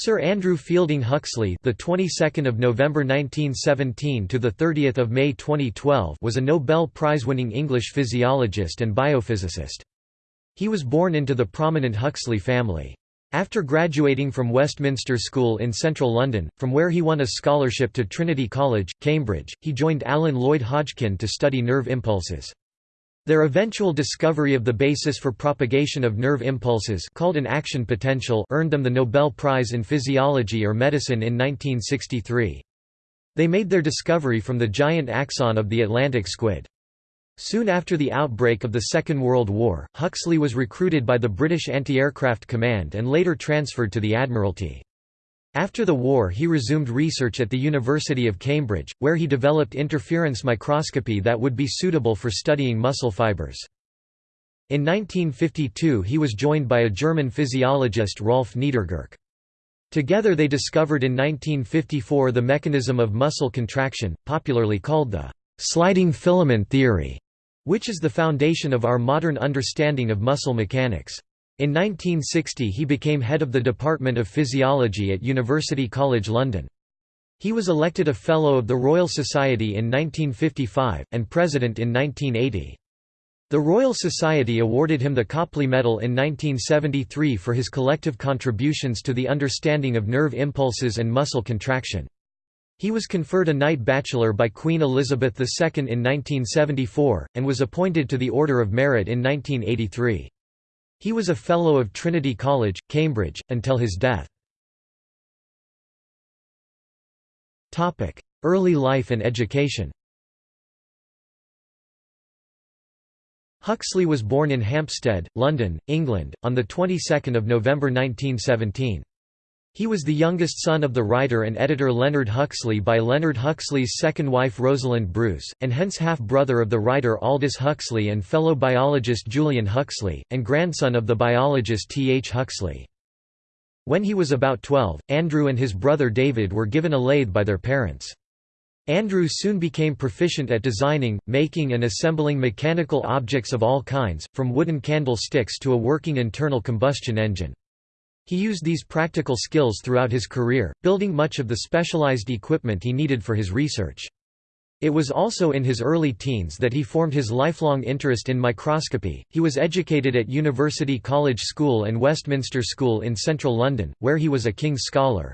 Sir Andrew Fielding Huxley, the 22nd of November 1917 to the 30th of May 2012, was a Nobel Prize-winning English physiologist and biophysicist. He was born into the prominent Huxley family. After graduating from Westminster School in central London, from where he won a scholarship to Trinity College, Cambridge, he joined Alan Lloyd Hodgkin to study nerve impulses. Their eventual discovery of the basis for propagation of nerve impulses called an action potential earned them the Nobel Prize in Physiology or Medicine in 1963. They made their discovery from the giant axon of the Atlantic squid. Soon after the outbreak of the Second World War, Huxley was recruited by the British Anti-Aircraft Command and later transferred to the Admiralty. After the war he resumed research at the University of Cambridge, where he developed interference microscopy that would be suitable for studying muscle fibers. In 1952 he was joined by a German physiologist Rolf Niedergerke. Together they discovered in 1954 the mechanism of muscle contraction, popularly called the «sliding filament theory», which is the foundation of our modern understanding of muscle mechanics. In 1960 he became head of the Department of Physiology at University College London. He was elected a Fellow of the Royal Society in 1955, and President in 1980. The Royal Society awarded him the Copley Medal in 1973 for his collective contributions to the understanding of nerve impulses and muscle contraction. He was conferred a Knight Bachelor by Queen Elizabeth II in 1974, and was appointed to the Order of Merit in 1983. He was a Fellow of Trinity College, Cambridge, until his death. Early life and education Huxley was born in Hampstead, London, England, on the 22nd of November 1917. He was the youngest son of the writer and editor Leonard Huxley by Leonard Huxley's second wife Rosalind Bruce, and hence half-brother of the writer Aldous Huxley and fellow biologist Julian Huxley, and grandson of the biologist T. H. Huxley. When he was about 12, Andrew and his brother David were given a lathe by their parents. Andrew soon became proficient at designing, making and assembling mechanical objects of all kinds, from wooden candlesticks to a working internal combustion engine. He used these practical skills throughout his career, building much of the specialized equipment he needed for his research. It was also in his early teens that he formed his lifelong interest in microscopy. He was educated at University College School and Westminster School in central London, where he was a King's Scholar.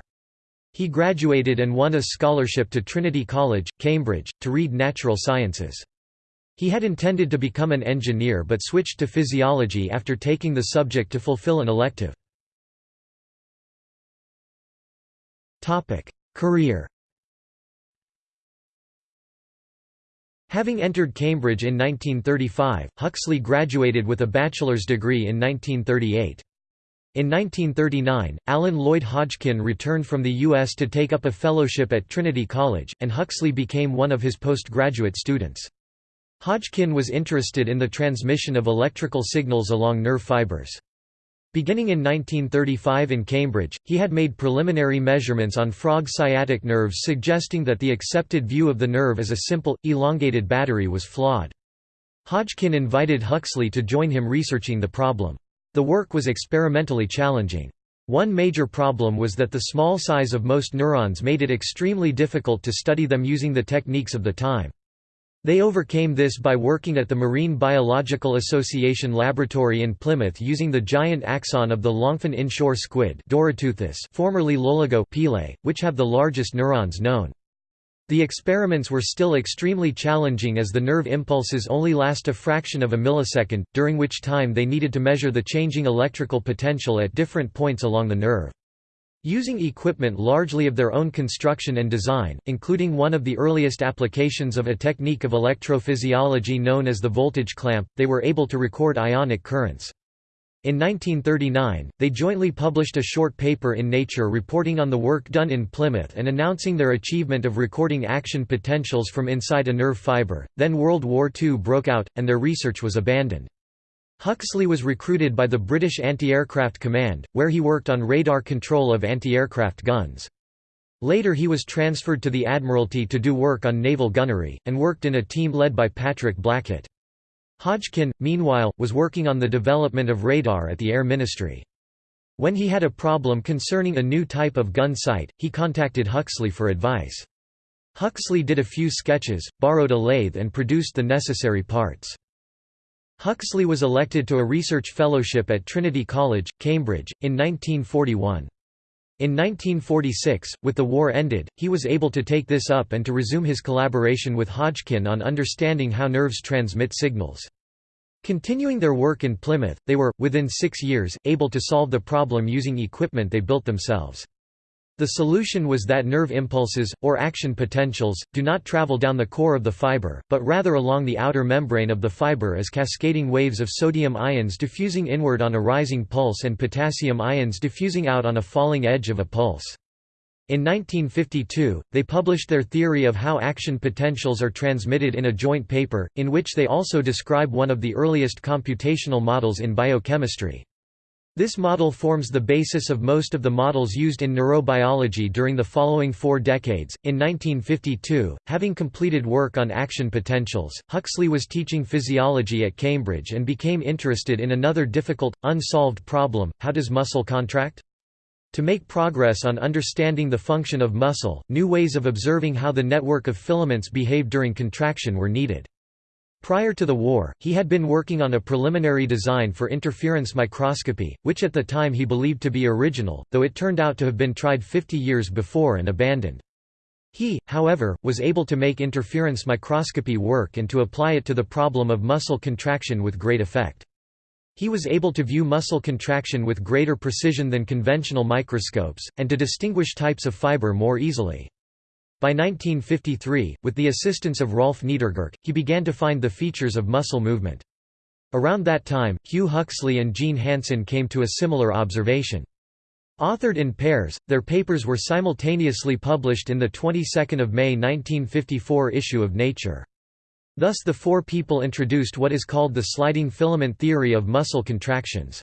He graduated and won a scholarship to Trinity College, Cambridge, to read natural sciences. He had intended to become an engineer but switched to physiology after taking the subject to fulfill an elective. Career Having entered Cambridge in 1935, Huxley graduated with a bachelor's degree in 1938. In 1939, Alan Lloyd Hodgkin returned from the U.S. to take up a fellowship at Trinity College, and Huxley became one of his postgraduate students. Hodgkin was interested in the transmission of electrical signals along nerve fibers. Beginning in 1935 in Cambridge, he had made preliminary measurements on frog sciatic nerves suggesting that the accepted view of the nerve as a simple, elongated battery was flawed. Hodgkin invited Huxley to join him researching the problem. The work was experimentally challenging. One major problem was that the small size of most neurons made it extremely difficult to study them using the techniques of the time. They overcame this by working at the Marine Biological Association laboratory in Plymouth using the giant axon of the longfin inshore squid formerly Loligo pealei, which have the largest neurons known. The experiments were still extremely challenging as the nerve impulses only last a fraction of a millisecond, during which time they needed to measure the changing electrical potential at different points along the nerve. Using equipment largely of their own construction and design, including one of the earliest applications of a technique of electrophysiology known as the voltage clamp, they were able to record ionic currents. In 1939, they jointly published a short paper in Nature reporting on the work done in Plymouth and announcing their achievement of recording action potentials from inside a nerve fiber. Then World War II broke out, and their research was abandoned. Huxley was recruited by the British Anti-Aircraft Command, where he worked on radar control of anti-aircraft guns. Later he was transferred to the Admiralty to do work on naval gunnery, and worked in a team led by Patrick Blackett. Hodgkin, meanwhile, was working on the development of radar at the Air Ministry. When he had a problem concerning a new type of gun sight, he contacted Huxley for advice. Huxley did a few sketches, borrowed a lathe and produced the necessary parts. Huxley was elected to a research fellowship at Trinity College, Cambridge, in 1941. In 1946, with the war ended, he was able to take this up and to resume his collaboration with Hodgkin on understanding how nerves transmit signals. Continuing their work in Plymouth, they were, within six years, able to solve the problem using equipment they built themselves. The solution was that nerve impulses, or action potentials, do not travel down the core of the fiber, but rather along the outer membrane of the fiber as cascading waves of sodium ions diffusing inward on a rising pulse and potassium ions diffusing out on a falling edge of a pulse. In 1952, they published their theory of how action potentials are transmitted in a joint paper, in which they also describe one of the earliest computational models in biochemistry. This model forms the basis of most of the models used in neurobiology during the following four decades. In 1952, having completed work on action potentials, Huxley was teaching physiology at Cambridge and became interested in another difficult, unsolved problem how does muscle contract? To make progress on understanding the function of muscle, new ways of observing how the network of filaments behave during contraction were needed. Prior to the war, he had been working on a preliminary design for interference microscopy, which at the time he believed to be original, though it turned out to have been tried 50 years before and abandoned. He, however, was able to make interference microscopy work and to apply it to the problem of muscle contraction with great effect. He was able to view muscle contraction with greater precision than conventional microscopes, and to distinguish types of fiber more easily. By 1953, with the assistance of Rolf Niedergerke, he began to find the features of muscle movement. Around that time, Hugh Huxley and Jean Hanson came to a similar observation. Authored in pairs, their papers were simultaneously published in the 22nd of May 1954 issue of Nature. Thus the four people introduced what is called the sliding filament theory of muscle contractions.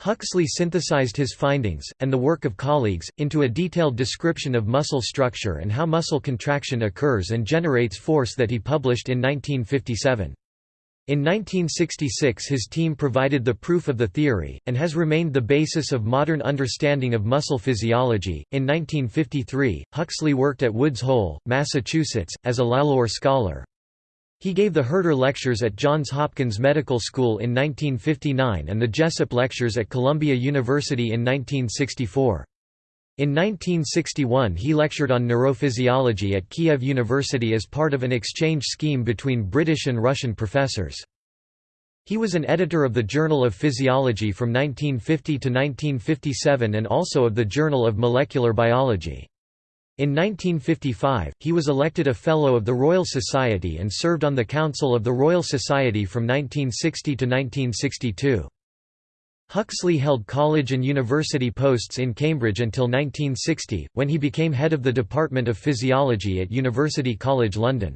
Huxley synthesized his findings, and the work of colleagues, into a detailed description of muscle structure and how muscle contraction occurs and generates force that he published in 1957. In 1966 his team provided the proof of the theory, and has remained the basis of modern understanding of muscle physiology. In 1953, Huxley worked at Woods Hole, Massachusetts, as a Lalor scholar. He gave the Herter Lectures at Johns Hopkins Medical School in 1959 and the Jessup Lectures at Columbia University in 1964. In 1961 he lectured on neurophysiology at Kiev University as part of an exchange scheme between British and Russian professors. He was an editor of the Journal of Physiology from 1950 to 1957 and also of the Journal of Molecular Biology. In 1955, he was elected a Fellow of the Royal Society and served on the Council of the Royal Society from 1960 to 1962. Huxley held college and university posts in Cambridge until 1960, when he became head of the Department of Physiology at University College London.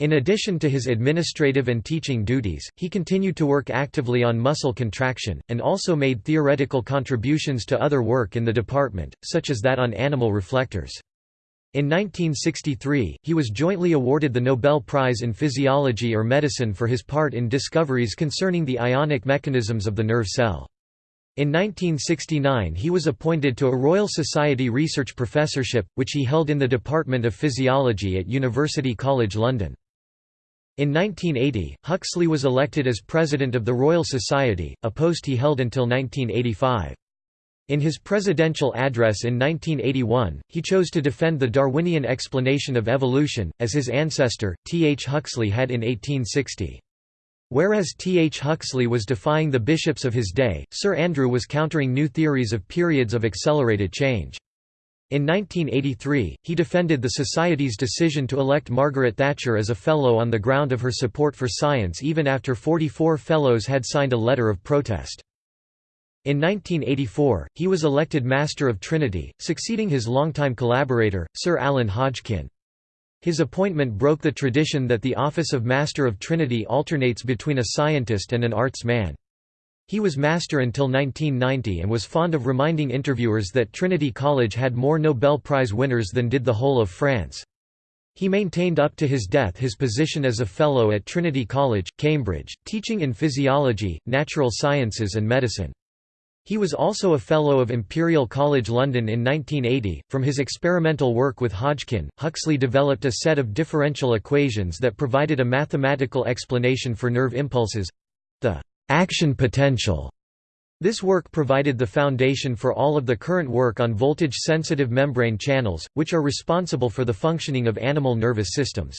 In addition to his administrative and teaching duties, he continued to work actively on muscle contraction, and also made theoretical contributions to other work in the department, such as that on animal reflectors. In 1963, he was jointly awarded the Nobel Prize in Physiology or Medicine for his part in discoveries concerning the ionic mechanisms of the nerve cell. In 1969 he was appointed to a Royal Society research professorship, which he held in the Department of Physiology at University College London. In 1980, Huxley was elected as President of the Royal Society, a post he held until 1985. In his presidential address in 1981, he chose to defend the Darwinian explanation of evolution, as his ancestor, T. H. Huxley had in 1860. Whereas T. H. Huxley was defying the bishops of his day, Sir Andrew was countering new theories of periods of accelerated change. In 1983, he defended the Society's decision to elect Margaret Thatcher as a Fellow on the ground of her support for science even after 44 Fellows had signed a letter of protest. In 1984, he was elected Master of Trinity, succeeding his longtime collaborator, Sir Alan Hodgkin. His appointment broke the tradition that the office of Master of Trinity alternates between a scientist and an arts man. He was master until 1990 and was fond of reminding interviewers that Trinity College had more Nobel Prize winners than did the whole of France. He maintained up to his death his position as a Fellow at Trinity College, Cambridge, teaching in physiology, natural sciences and medicine. He was also a Fellow of Imperial College London in 1980. From his experimental work with Hodgkin, Huxley developed a set of differential equations that provided a mathematical explanation for nerve impulses the action potential. This work provided the foundation for all of the current work on voltage-sensitive membrane channels, which are responsible for the functioning of animal nervous systems.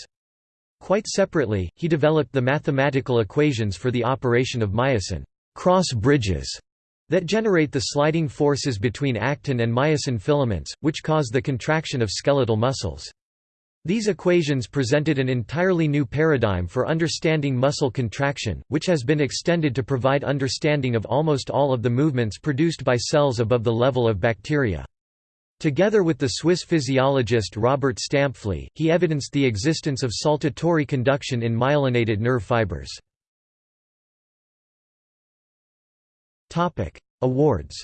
Quite separately, he developed the mathematical equations for the operation of myosin cross bridges that generate the sliding forces between actin and myosin filaments, which cause the contraction of skeletal muscles. These equations presented an entirely new paradigm for understanding muscle contraction, which has been extended to provide understanding of almost all of the movements produced by cells above the level of bacteria. Together with the Swiss physiologist Robert Stampfli, he evidenced the existence of saltatory conduction in myelinated nerve fibers. Topic: Awards.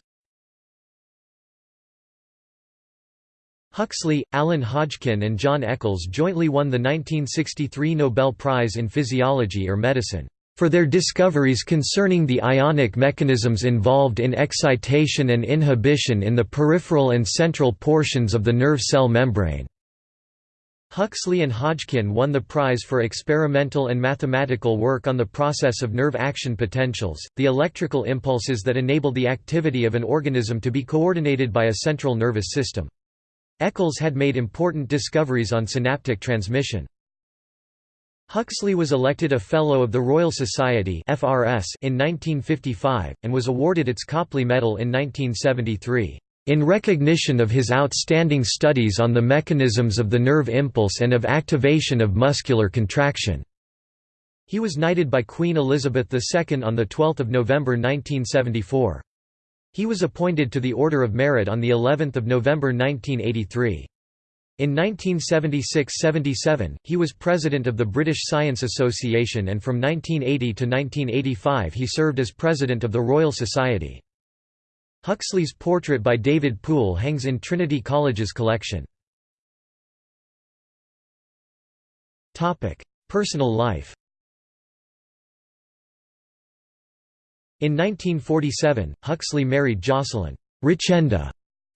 Huxley, Alan Hodgkin and John Eccles jointly won the 1963 Nobel Prize in Physiology or Medicine for their discoveries concerning the ionic mechanisms involved in excitation and inhibition in the peripheral and central portions of the nerve cell membrane. Huxley and Hodgkin won the prize for experimental and mathematical work on the process of nerve action potentials, the electrical impulses that enable the activity of an organism to be coordinated by a central nervous system. Eccles had made important discoveries on synaptic transmission. Huxley was elected a Fellow of the Royal Society in 1955, and was awarded its Copley Medal in 1973 in recognition of his outstanding studies on the mechanisms of the nerve impulse and of activation of muscular contraction. He was knighted by Queen Elizabeth II on 12 November 1974. He was appointed to the Order of Merit on of November 1983. In 1976–77, he was president of the British Science Association and from 1980 to 1985 he served as president of the Royal Society. Huxley's portrait by David Poole hangs in Trinity College's collection. Personal life In 1947, Huxley married Jocelyn Richenda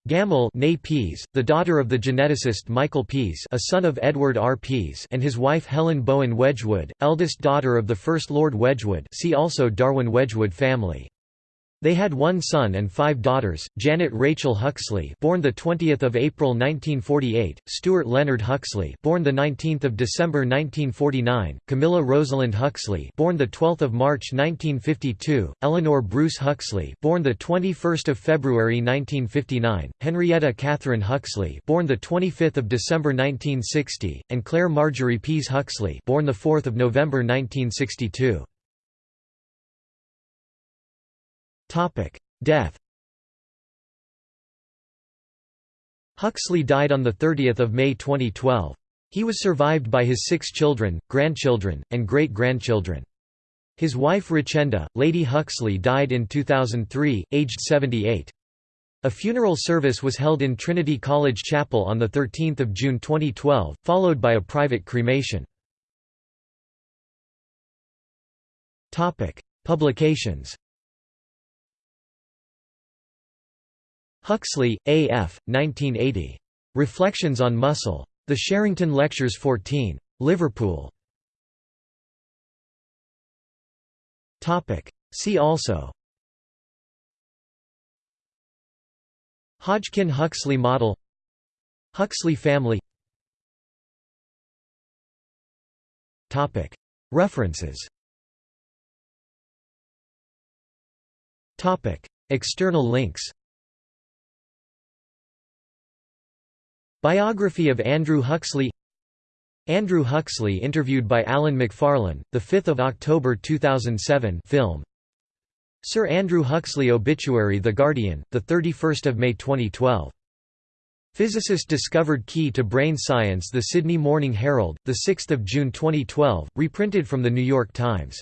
Gammell Pease, the daughter of the geneticist Michael Pease a son of Edward R. Pease and his wife Helen Bowen Wedgwood, eldest daughter of the First Lord Wedgwood see also Darwin Wedgwood family. They had one son and five daughters: Janet Rachel Huxley, born the 20th of April 1948; Stuart Leonard Huxley, born the 19th of December 1949; Camilla Rosalind Huxley, born the 12th of March 1952; Eleanor Bruce Huxley, born the 21st of February 1959; Henrietta Catherine Huxley, born the 25th of December 1960; and Claire Marjorie Pease Huxley, born the 4th of November 1962. Death Huxley died on 30 May 2012. He was survived by his six children, grandchildren, and great-grandchildren. His wife Richenda, Lady Huxley died in 2003, aged 78. A funeral service was held in Trinity College Chapel on 13 June 2012, followed by a private cremation. Publications Huxley, A. F., 1980. Reflections on Muscle. The Sherrington Lectures 14. Liverpool. See also Hodgkin–Huxley model Huxley family References External links Biography of Andrew Huxley Andrew Huxley interviewed by Alan Macfarlane, 5 October 2007 film. Sir Andrew Huxley obituary The Guardian, 31 May 2012 Physicist discovered key to brain science The Sydney Morning Herald, 6 June 2012, reprinted from The New York Times